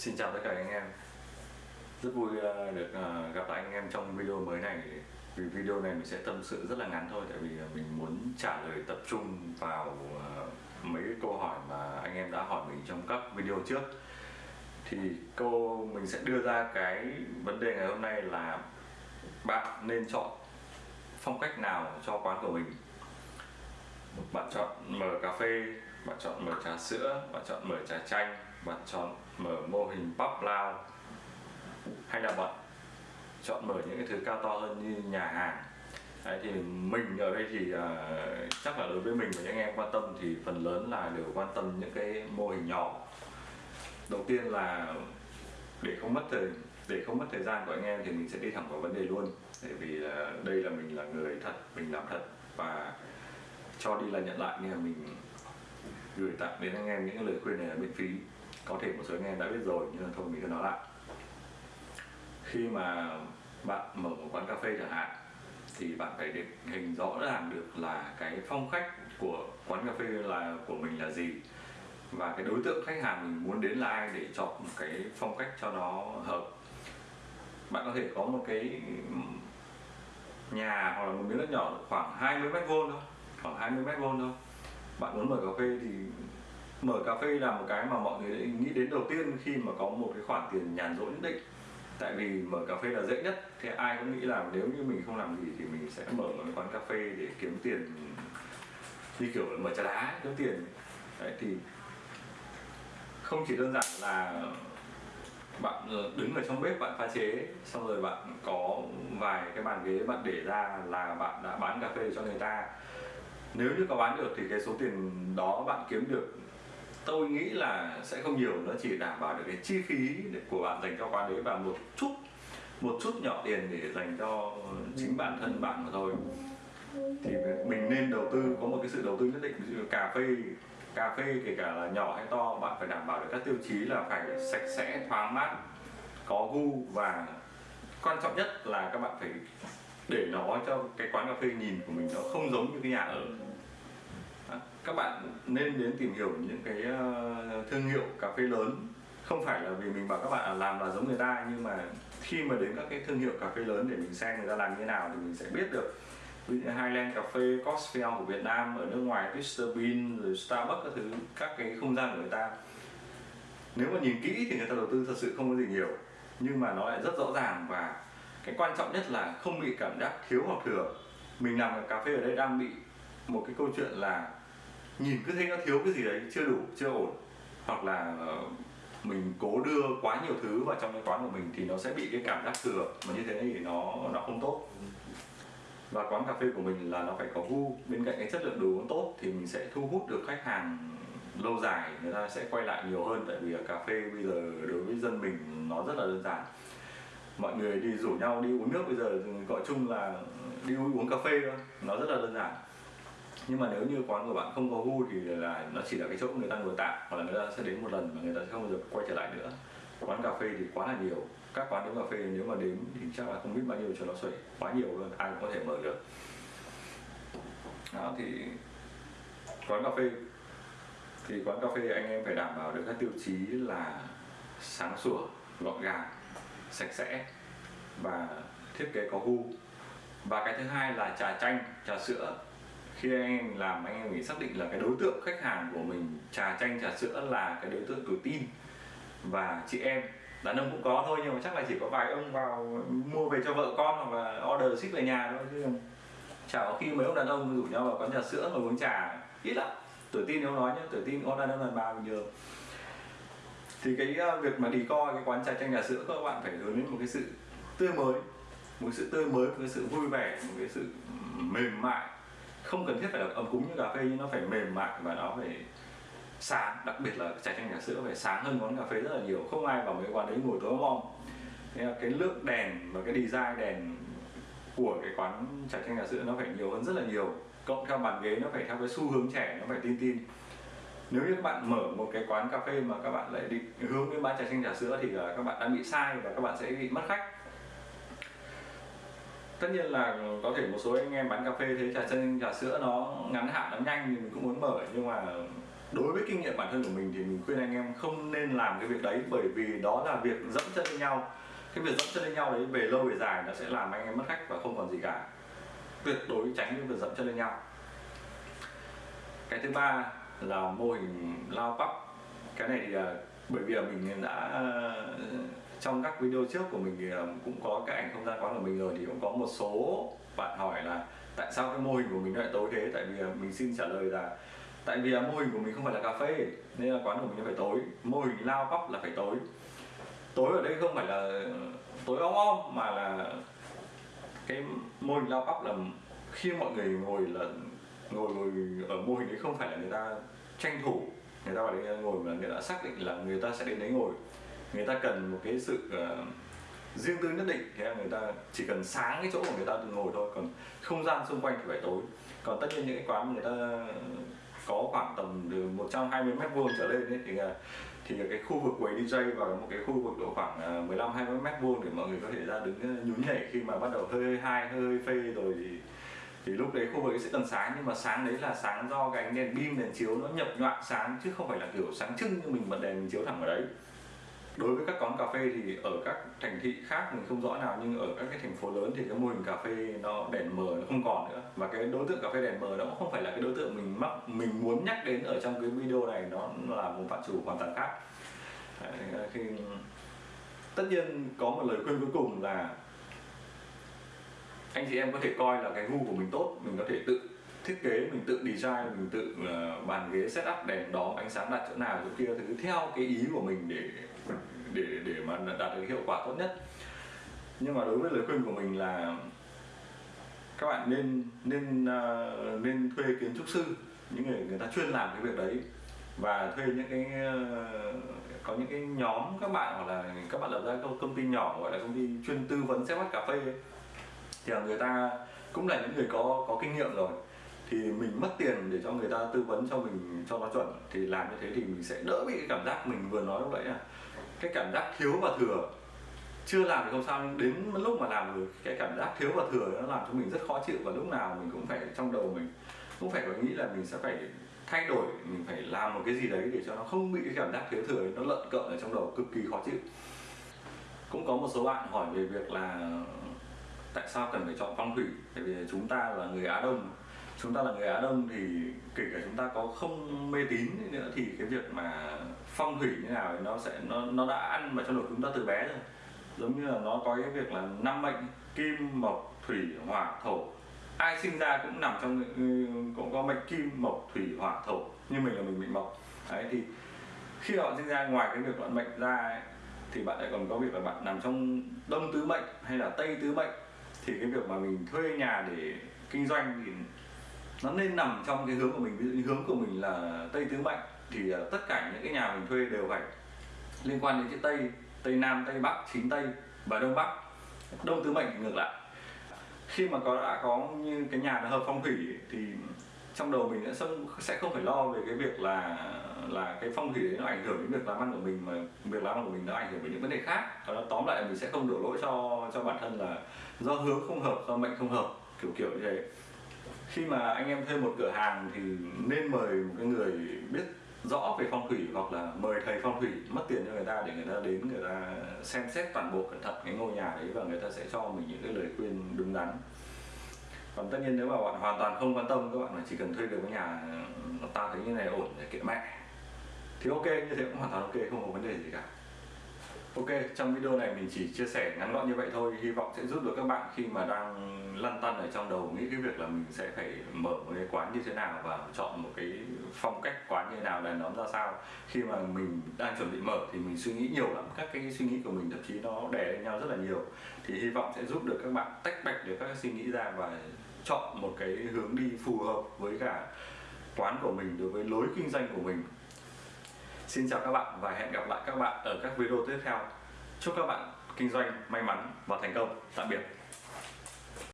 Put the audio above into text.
Xin chào tất cả anh em. Rất vui ờ, được ờ, gặp lại anh em trong video mới này. Vì video này mình sẽ tâm sự rất là ngắn thôi, Tại vì ờ, mình muốn trả lời tập trung vào mấy cái câu hỏi mà anh em đã hỏi mình trong các video trước. Thì cô mình sẽ đưa ra cái vấn đề ngày hôm nay là Bạn nên chọn phong cách nào cho quán của mình? Bạn chọn mở cà phê, bạn chọn mở trà sữa, bạn chọn mở trà chanh, bạn chọn mở mô hình pop lao hay là bạn chọn mở những cái thứ cao to hơn như nhà hàng. Đấy, thì mình ở đây thì uh, chắc là đối với mình và những anh em quan tâm thì phần lớn là đều quan tâm những cái mô hình nhỏ. Đầu tiên là để không mất thời để không mất thời gian của anh em thì mình sẽ đi thẳng vào vấn đề luôn. Tại vì là đây là mình là người thật mình làm thật và cho đi là nhận lại nên là mình gửi tặng đến anh em những lời khuyên này là miễn phí có thể một số anh em đã biết rồi, nhưng thôi, mình cứ nói lại. Khi mà bạn mở một quán cà phê chẳng hạn, thì bạn phải định hình rõ ràng được là cái phong cách của quán cà phê là của mình là gì, và cái đối tượng khách hàng mình muốn đến là ai để chọn một cái phong cách cho nó hợp. Bạn có thể có một cái nhà hoặc là một miếng đất nhỏ khoảng 20 mét vuông thôi, khoảng 20 mét vuông thôi. Bạn muốn mở cà phê thì mở cà phê là một cái mà mọi người nghĩ đến đầu tiên khi mà có một cái khoản tiền nhàn rỗi nhất định. Tại vì mở cà phê là dễ nhất thì ai cũng nghĩ là nếu như mình không làm gì thì mình sẽ mở một quán cà phê để kiếm tiền, như kiểu là mở trà đá kiếm tiền. Đấy, thì không chỉ đơn giản là bạn ờ, đứng ở trong bếp bạn pha chế, xong rồi bạn có vài cái bàn ghế bạn để ra là bạn đã bán cà phê cho người ta. Nếu như có bán được thì cái số tiền đó bạn kiếm được tôi nghĩ là sẽ không nhiều, nó chỉ đảm bảo được cái chi phí của bạn dành cho quán đấy và một chút một chút nhỏ tiền để dành cho chính bản thân bạn mà thôi. Thì mình nên đầu tư, có một cái sự đầu tư nhất định, ví dụ cà phê cà phê kể cả là nhỏ hay to, bạn phải đảm bảo được các tiêu chí là phải sạch sẽ, thoáng mát, có gu và quan trọng nhất là các bạn phải để nó cho cái quán cà phê nhìn của mình nó không giống như cái nhà ở. Vâng, các bạn nên đến tìm hiểu những cái ờ, thương hiệu cà phê lớn. Không phải là vì mình bảo các bạn làm là giống người ta nhưng mà khi mà đến các cái thương hiệu cà phê lớn để mình xem người ta làm như thế nào thì mình sẽ biết được. Ví dụ Highland cà phê, Cosfell của Việt Nam ở nước ngoài, Mr Bean rồi Starbucks các thứ các cái không gian của người ta. Nếu mà nhìn kỹ thì người ta đầu tư thật sự không có gì nhiều nhưng mà nó lại rất rõ ràng và cái quan trọng nhất là không bị cảm giác thiếu hoặc thừa. Mình làm cà phê ở đây đang bị một cái câu chuyện là nhìn cứ thấy nó thiếu cái gì đấy, chưa đủ, chưa ổn. Hoặc là ờ, mình cố đưa quá nhiều thứ vào trong cái quán của mình thì nó sẽ bị cái cảm giác thừa. Mà như thế thì nó nó không tốt. Và quán cà phê của mình là nó phải có gu. Bên cạnh cái chất lượng đồ uống tốt thì mình sẽ thu hút được khách hàng lâu dài. Người ta sẽ quay lại nhiều hơn. Tại vì cà phê bây giờ đối với dân mình nó rất là đơn giản. Mọi người đi rủ nhau đi uống nước bây giờ gọi chung là đi uống cà phê thôi. Nó rất là đơn giản nhưng mà nếu như quán của bạn không có gu thì là nó chỉ là cái chỗ người ta ngồi tạm, hoặc là người ta sẽ đến một lần mà người ta sẽ không bao giờ quay trở lại nữa. Quán cà phê thì quá là nhiều. Các quán đến cà phê nếu mà đến thì chắc là không biết bao nhiêu cho nó xuể. Quá nhiều luôn, ai cũng có thể mở được. Đó, thì quán cà phê. Thì quán cà phê anh em phải đảm bảo được các tiêu chí là sáng sủa, gọn gàng, sạch sẽ và thiết kế có gu. Và cái thứ hai là trà chanh, trà sữa khi anh em làm, anh em phải xác định là cái đối tượng khách hàng của mình trà chanh, trà sữa là cái đối tượng tuổi tin. Và chị em, đàn ông cũng có thôi, nhưng mà chắc là chỉ có vài ông vào mua về cho vợ con hoặc là order ship về nhà thôi, chứ chả có khi mấy ông đàn ông rủ nhau vào quán trà sữa mà uống trà. Ít lắm tuổi tin nếu nói nhé tuổi tin có đàn ông đàn bà bình thường. Thì cái ờ, việc mà đi coi cái quán trà chanh, trà sữa các bạn phải hướng đến một cái sự tươi mới. Một cái sự tươi mới, một cái sự vui vẻ, một cái sự mềm mại không cần thiết phải là ấm cúng như cà phê, nhưng nó phải mềm mại và nó phải sáng. Đặc biệt là trà chanh trà sữa phải sáng hơn quán cà phê rất là nhiều. Không ai vào mấy quán đấy ngồi tối om. Cái lượng đèn và cái design đèn của cái quán trà chanh trà sữa nó phải nhiều hơn rất là nhiều. Cộng theo bàn ghế, nó phải theo cái xu hướng trẻ, nó phải tin tin. Nếu như các bạn mở một cái quán cà phê mà các bạn lại định hướng đến bán trà chanh trà sữa thì là các bạn đang bị sai và các bạn sẽ bị mất khách tất nhiên là có thể một số anh em bán cà phê thấy trà chân, trà sữa nó ngắn hạn, nó nhanh thì mình cũng muốn mở. Nhưng mà đối với kinh nghiệm bản thân của mình thì mình khuyên anh em không nên làm cái việc đấy, bởi vì đó là việc dẫm chân lên nhau. Cái việc dẫm chân lên nhau đấy, về lâu về dài nó sẽ làm anh em mất khách và không còn gì cả. Tuyệt đối tránh cái việc dẫm chân lên nhau. Cái thứ ba là mô hình lao bắp. Cái này thì à, bởi vì là mình đã trong các video trước của mình thì ờ, cũng có cái ảnh không gian quán của mình rồi thì cũng có một số bạn hỏi là tại sao cái mô hình của mình lại tối thế? Tại vì ờ, mình xin trả lời là tại vì ờ, mô hình của mình không phải là cà phê, nên là quán của mình nó phải tối. Mô hình lao góc là phải tối. Tối ở đây không phải là tối om om, mà là cái mô hình lao góc là khi mọi người ngồi là ngồi ngồi ở mô hình đấy không phải là người ta tranh thủ, người ta vào đấy ngồi mà người ta xác định là người ta sẽ đến đấy ngồi người ta cần một cái sự uh, riêng tư nhất định thế là người ta chỉ cần sáng cái chỗ của người ta ngồi thôi còn không gian xung quanh thì phải tối. Còn tất nhiên những cái quán người ta có khoảng tầm từ 120 mét vuông trở lên ấy, thì ờ, thì cái khu vực quầy DJ và một cái khu vực độ khoảng ờ, 15 20 mét vuông để mọi người có thể ra đứng nhún nhảy khi mà bắt đầu hơi hai hơi phê rồi thì thì lúc đấy khu vực ấy sẽ cần sáng. Nhưng mà sáng đấy là sáng do cái ánh đèn pin đèn chiếu nó nhập nhọn sáng chứ không phải là kiểu sáng trưng như mình bật đèn mình chiếu thẳng ở đấy đối với các quán cà phê thì ở các thành thị khác mình không rõ nào nhưng ở các cái thành phố lớn thì cái mô hình cà phê nó đèn mờ nó không còn nữa. Và cái đối tượng cà phê đèn mờ nó cũng không phải là cái đối tượng mình mắc mình muốn nhắc đến ở trong cái video này nó là một phạm chủ hoàn toàn khác. Đấy, khi tất nhiên có một lời khuyên cuối cùng là anh chị em có thể coi là cái gu của mình tốt mình có thể tự thiết kế mình tự design mình tự uh, bàn ghế setup đèn đóm ánh sáng đặt chỗ nào chỗ kia thứ theo cái ý của mình để để để mà đạt được hiệu quả tốt nhất nhưng mà đối với lời khuyên của mình là các bạn nên nên uh, nên thuê kiến trúc sư những người người ta chuyên làm cái việc đấy và thuê những cái uh, có những cái nhóm các bạn hoặc là các bạn lập ra công ty nhỏ gọi là công ty chuyên tư vấn set cà phê ấy. thì là người ta cũng là những người có có kinh nghiệm rồi thì mình mất tiền để cho người ta tư vấn cho mình cho nó chuẩn thì làm như thế thì mình sẽ đỡ bị cái cảm giác mình vừa nói lúc nãy là cái cảm giác thiếu và thừa. Chưa làm thì không sao đến lúc mà làm được cái cảm giác thiếu và thừa nó làm cho mình rất khó chịu và lúc nào mình cũng phải, trong đầu mình cũng phải có nghĩ là mình sẽ phải thay đổi, mình phải làm một cái gì đấy để cho nó không bị cái cảm giác thiếu thừa, nó lợn cợn ở trong đầu, cực kỳ khó chịu. Cũng có một số bạn hỏi về việc là tại sao cần phải chọn phong thủy? Tại vì chúng ta là người á đông chúng ta là người Á Đông thì kể cả chúng ta có không mê tín nữa thì cái việc mà phong thủy như nào thì nó sẽ nó nó đã ăn vào trong đầu chúng ta từ bé rồi. Giống như là nó có cái việc là năm mệnh kim mộc thủy hỏa thổ. Ai sinh ra cũng nằm trong ừ, cũng có mệnh kim mộc thủy hỏa thổ. Như mình là mình mệnh mộc. Đấy thì khi họ sinh ra ngoài cái việc bạn mệnh ra ấy, thì bạn lại còn có việc là bạn nằm trong đông tứ mệnh hay là tây tứ mệnh. Thì cái việc mà mình thuê nhà để kinh doanh thì nó nên nằm trong cái hướng của mình. Ví dụ như hướng của mình là tây tứ mệnh thì ờ, tất cả những cái nhà mình thuê đều phải liên quan đến chữ tây. Tây nam, tây bắc, chính tây và đông bắc. Đông tứ mệnh ngược lại. Khi mà có, đã có như cái nhà nó hợp phong thủy thì trong đầu mình sẽ không phải lo về cái việc là là cái phong thủy đấy nó ảnh hưởng đến việc làm ăn của mình, mà việc làm ăn của mình nó ảnh hưởng đến những vấn đề khác. Và nó tóm lại mình sẽ không đổ lỗi cho cho bản thân là do hướng không hợp, do mệnh không hợp, kiểu kiểu như thế khi mà anh em thuê một cửa hàng thì nên mời một cái người biết rõ về phong thủy hoặc là mời thầy phong thủy mất tiền cho người ta để người ta đến, người ta xem xét toàn bộ cẩn thận cái ngôi nhà đấy và người ta sẽ cho mình những cái lời khuyên đúng đắn. Còn tất nhiên nếu mà bạn hoàn toàn không quan tâm, các bạn chỉ cần thuê được cái nhà ừ, ta thấy như này ổn để kệ mẹ. Thì ok, như thế cũng hoàn toàn ok, không có vấn đề gì cả. Ok, trong video này mình chỉ chia sẻ ngắn gọn như vậy thôi. Hy vọng sẽ giúp được các bạn khi mà đang lăn tăn ở trong đầu Nghĩ cái việc là mình sẽ phải mở một cái quán như thế nào Và chọn một cái phong cách quán như thế nào, đàn nóm ra sao. Khi mà mình đang chuẩn bị mở thì mình suy nghĩ nhiều lắm. Các cái suy nghĩ của mình thậm chí nó đè lên nhau rất là nhiều. Thì hy vọng sẽ giúp được các bạn tách bạch được các cái suy nghĩ ra Và chọn một cái hướng đi phù hợp với cả quán của mình đối với lối kinh doanh của mình. Xin chào các bạn và hẹn gặp lại các bạn ở các video tiếp theo. Chúc các bạn kinh doanh may mắn và thành công. Tạm biệt.